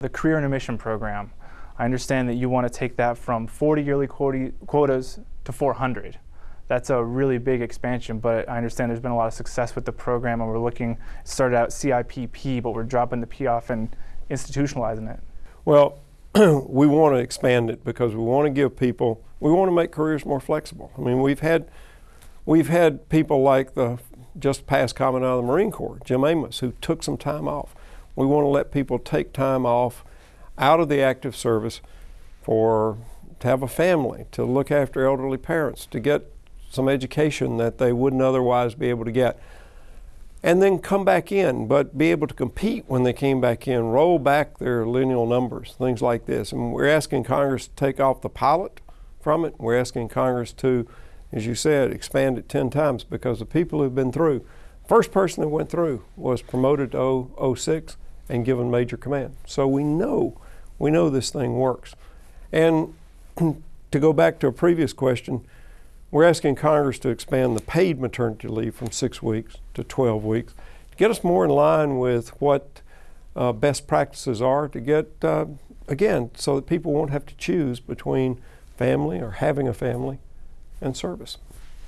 The Career Intermission Program, I understand that you want to take that from 40 yearly quotas to 400. That's a really big expansion, but I understand there's been a lot of success with the program, and we're looking, started out CIPP, but we're dropping the P off and institutionalizing it. Well, we want to expand it because we want to give people, we want to make careers more flexible. I mean, we've had, we've had people like the just past Commandant of the Marine Corps, Jim Amos, who took some time off. We want to let people take time off out of the active service for to have a family, to look after elderly parents, to get some education that they wouldn't otherwise be able to get. And then come back in, but be able to compete when they came back in, roll back their lineal numbers, things like this. And we're asking Congress to take off the pilot from it. We're asking Congress to, as you said, expand it 10 times because the people who've been through, first person that went through was promoted to 06 and given major command. So we know, we know this thing works. And to go back to a previous question, we're asking Congress to expand the paid maternity leave from six weeks to 12 weeks to get us more in line with what uh, best practices are to get, uh, again, so that people won't have to choose between family or having a family and service.